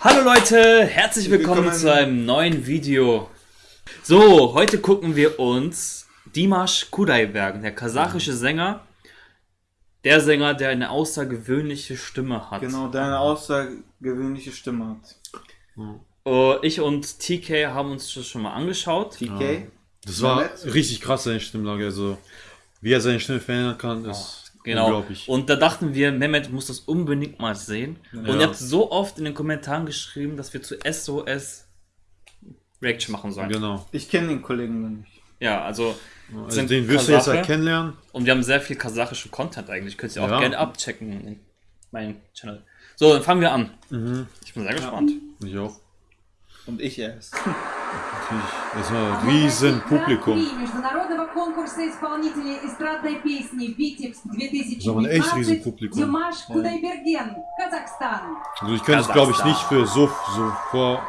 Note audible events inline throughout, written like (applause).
Hallo Leute, herzlich willkommen, willkommen, zu einem neuen Video. So, heute gucken wir uns Dimash Kudaiberg, der kasachische Sänger. Der Sänger, der eine außergewöhnliche Stimme hat. Genau, der eine außergewöhnliche Stimme hat. Uh, ich und TK haben uns das schon mal angeschaut. TK? Ja. Das war richtig krass, seine Stimmlage. Also, wie er seine Stimme verändern kann, ist Genau. Und da dachten wir, Mehmet muss das unbedingt mal sehen. Ja. Und ihr habt so oft in den Kommentaren geschrieben, dass wir zu SOS Reaction machen sollen. Genau. Ich kenne den Kollegen noch nicht. Ja, also, also den wirst du jetzt kennenlernen. Und wir haben sehr viel kasachischen Content eigentlich. Könnt ihr auch ja. gerne abchecken in meinem Channel. So, dann fangen wir an. Mhm. Ich bin sehr gespannt. Ich auch. Und ich erst. (laughs) Natürlich. Das war ein riesen Publikum. Das war ein echt riesen Publikum. Also ich könnte es glaube ich nicht für so, so vor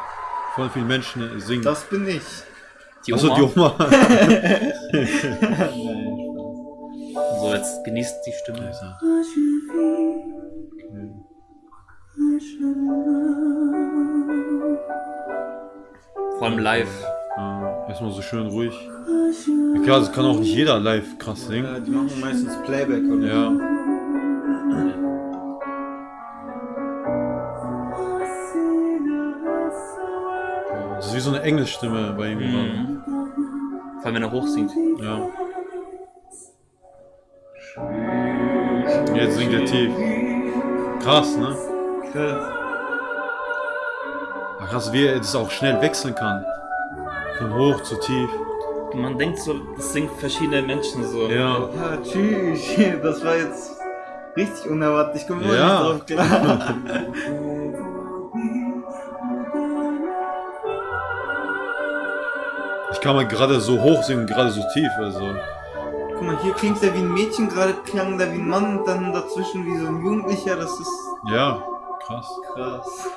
voll vielen Menschen singen. Das bin ich. Die Oma. Achso, die Oma. so, jetzt genießt die Stimme. Okay. Vor allem live. Ja, erstmal so schön ruhig. Ja, klar, das kann auch nicht jeder live krass singen. Ja, die machen meistens Playback, oder? Ja. Das ist wie so eine Englischstimme bei ihm. Mhm. Vor allem, wenn er hoch singt. Ja. Jetzt singt er tief. Krass, ne? Krass krass, wie er das auch schnell wechseln kann. Von hoch zu tief. Man denkt so, das sind verschiedene Menschen so. Ja. Ja, tschüss. (laughs) Das war jetzt richtig unerwartet. Ich komme ja. nicht drauf klar. ich kann mal gerade so hoch singen, gerade so tief, also. Guck mal, hier klingt er wie ein Mädchen, gerade klang der wie ein Mann und dann dazwischen wie so ein Jugendlicher, das ist... Ja, krass. Krass.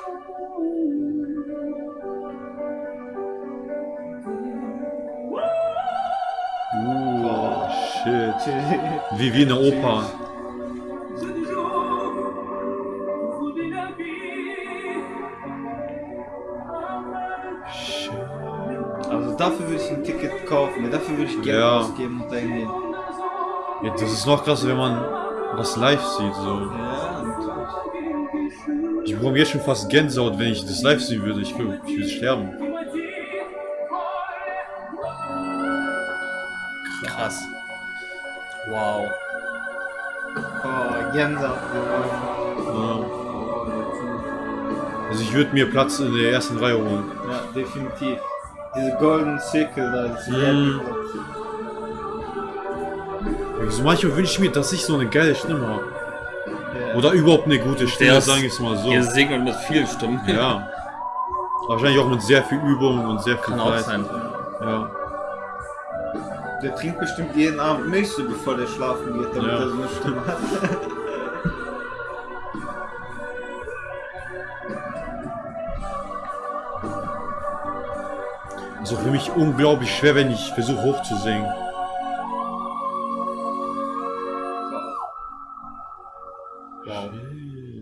Shit. Wie, wie eine Oper. Also dafür würde ich ein Ticket kaufen, dafür würde ich Geld ja. ausgeben und dahin gehen. Ja, das ist noch krasser, wenn man das live sieht. So. Ja, natürlich. Ich bekomme jetzt schon fast Gänsehaut, wenn ich das live sehen würde. Ich würde, ich würde sterben. Krass. Wow. Oh, Gänsehaut. Ja. Also ich würde mir Platz in der ersten Reihe holen. Ja, definitiv. Diese Golden Circle da, ist mm. Also manchmal wünsche ich mir, dass ich so eine geile Stimme habe. Ja. Oder überhaupt eine gute Stimme, sagen wir es mal so. Ihr singt mit vielen Stimmen. Ja. (laughs) Wahrscheinlich auch mit sehr viel Übung und sehr viel Kann Zeit. Auch sein. Ja. Der trinkt bestimmt jeden Abend Milch, so bevor der schlafen geht, damit ja. er so eine Stimme hat. (laughs) Also für mich unglaublich schwer, wenn ich versuche hoch zu singen. Wow.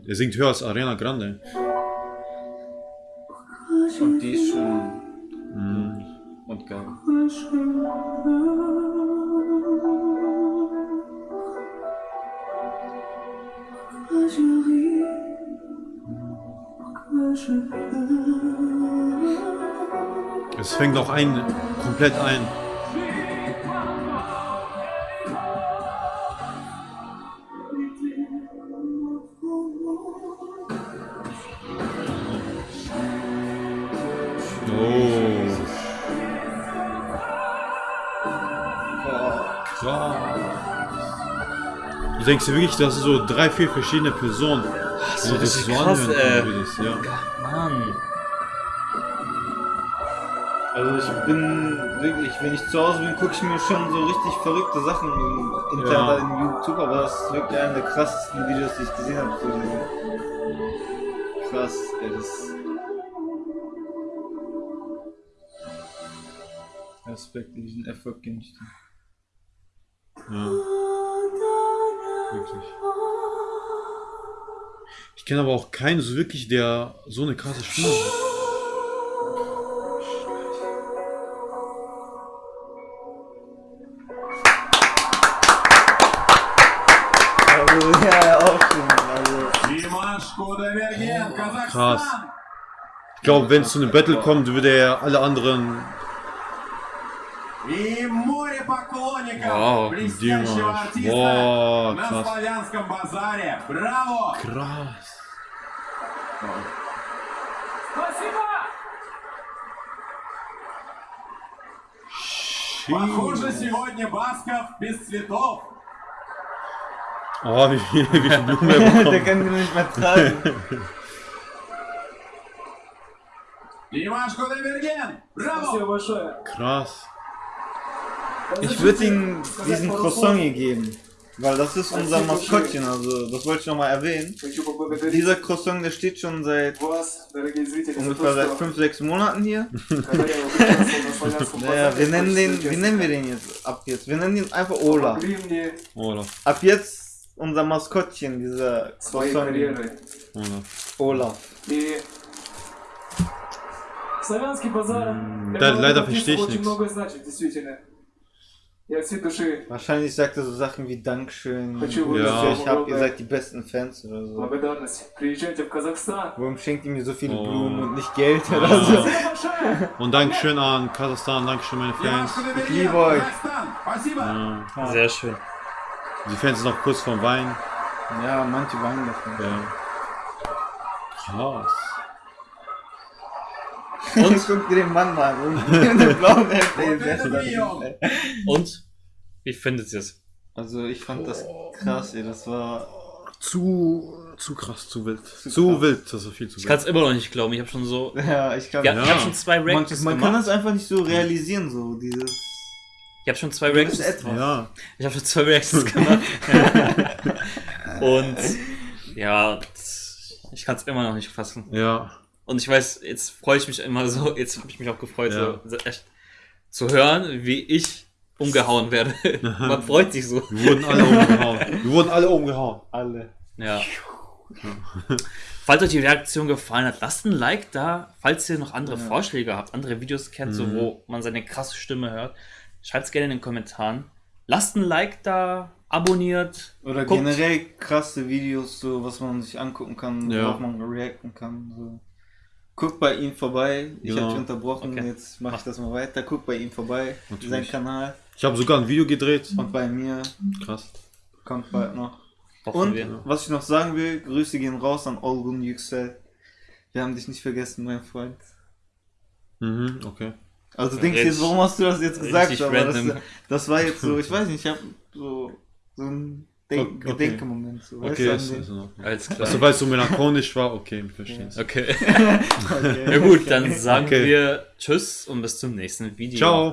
Er singt höher als Arena Grande. Und die ist schon... Mhm. Und geil. Es fängt auch ein, komplett ein. Du denkst dir wirklich, dass so drei, vier verschiedene Personen. Ach, so, das ist so krass, äh, das, ja. Mann. Also ich bin wirklich, wenn ich zu Hause bin, gucke ich mir schon so richtig verrückte Sachen im Internet, ja. in YouTube, aber das ist wirklich einer der krassesten Videos, die ich gesehen habe. Krass, ey, das Respekt, diesen Erfolg kenne ich. Ja. Wirklich. Ich kenne aber auch keinen so wirklich, der so eine krasse Stimme hat. Krass. Ich glaube, wenn es zu einem Battle kommt, würde er alle anderen и море поклонников Вау, блестящего Дима. артиста Вау, на славянском базаре. Браво! Крас! Спасибо! Ши. Похоже, сегодня Басков без цветов. Abi bir bulmaya bakalım. Димаш Кудайберген! Браво! Спасибо большое. Крас. Ich würde ihm diesen Croissant hier geben. Weil das ist unser Maskottchen, also das wollte ich nochmal erwähnen. Хочу поблагодарить Dieser Croissant, der steht schon seit вас, дорогие зрители, за ungefähr seit то, что 5, 6 Monaten hier. когда я участвовал на славянском Naja, wir базаре, nennen den, честно, wie nennen wir den jetzt ab jetzt? Wir nennen ihn einfach Ola. помогли мне Olaf. Ab jetzt unser Maskottchen, dieser своей Croissant. карьерой. Olaf. Olaf. И славянский базар М, для да, молодых leider артистов verstehe ich очень nichts. многое значит, действительно. Я от всей души Wahrscheinlich sagt er so Sachen wie Dankeschön. Хочу oder Ja. so, Ich hab, ihr seid die besten Fans oder so. благодарность. Приезжайте в Казахстан. Warum schenkt ihr mir so viele Oh. Blumen und nicht Geld oder Ja. so? Спасибо большое! Und Dankeschön an Kasachstan, Dankeschön meine Димаш Fans. Кудайберген, liebe euch. Казахстан. Спасибо! Ja. Sehr schön. Die Fans sind noch kurz vorm Wein. Ja, manche weinen davon. Ja. Krass. Und guck dir den Mann mal an. Und? Wie findet ihr es? Also ich fand das krass, ey. Das war. Zu, zu krass, zu wild. Zu, krass. wild, das ist viel zu Ich kann wild. es immer noch nicht glauben. Ich habe schon so. Ja, ich glaube. Ja, Ja. Ich habe schon zwei Man, Reactions man kann das einfach nicht so realisieren, so dieses. Ich habe schon zwei etwas. Ja, Ich habe schon zwei Reactions gemacht. (laughs) Und ja, ich kann es immer noch nicht fassen. ja. Und ich weiß, jetzt freue ich mich immer so, (laughs) jetzt habe ich mich auch gefreut, Ja. so, so echt zu hören, wie ich umgehauen werde. (laughs) Man freut sich so. Wir wurden alle umgehauen. (laughs) Wir wurden alle umgehauen. Alle. Ja. Falls euch die Reaktion gefallen hat, lasst ein Like da. Falls ihr noch andere Vorschläge habt, andere Videos kennt, so, Mhm. wo man seine krasse Stimme hört, schreibt es gerne in den Kommentaren. Lasst ein Like da, abonniert. Oder guckt. generell krasse Videos, so was man sich angucken kann, Ja. worauf man reacten kann. So. Guckt bei ihm vorbei. Ich Genau. habe dich unterbrochen, Okay. jetzt mache ich das mal weiter. Guckt bei ihm vorbei, Natürlich. sein Kanal. Ich habe sogar ein Video gedreht. Und bei mir Krass. kommt bald noch. Hoffen Und wir. was ich noch sagen will, Grüße gehen raus an Olgun Yüksel. Wir haben dich nicht vergessen, mein Freund. Mhm, okay. Also du denkst Richtig- jetzt, warum hast du das jetzt gesagt? Aber das, das war jetzt so, ich (laughs) weiß nicht, ich habe so, so ein Denk Okay, okay. Gedenkemoment. So, weißt Okay, ist in Ordnung. Alles klar. Also, weil es so melancholisch war, okay, ich verstehe es. Okay. (laughs) Okay. Ja gut, dann sagen Okay. wir Tschüss und bis zum nächsten Video. Ciao.